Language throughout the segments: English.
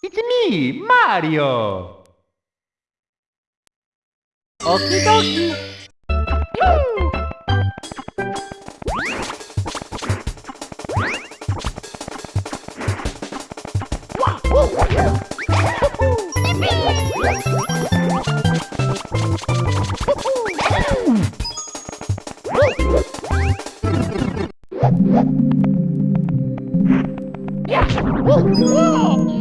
It's me, Mario! Okie dokie! Here we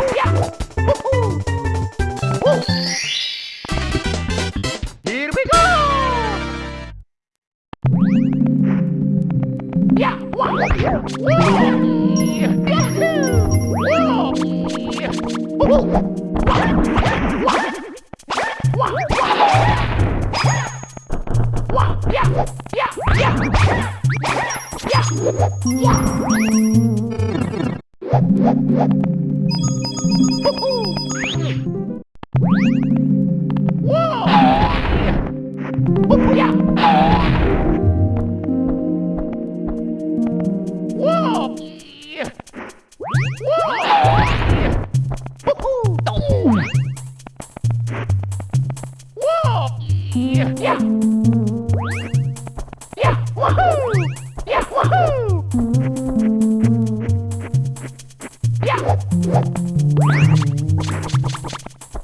Yeah! Yeah, yeah. Yeah, woohoo! Yeah, woohoo! Yeah.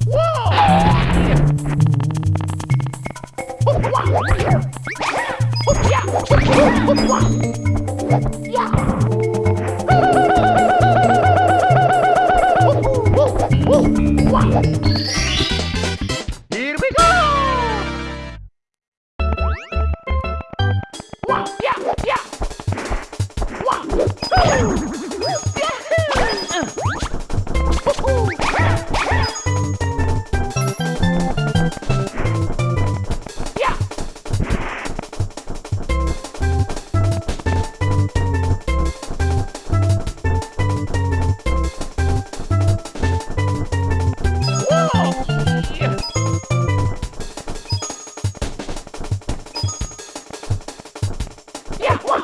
Whoa! Yeah. Hoop, Wah, yeah, yeah. Wah,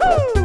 Woohoo!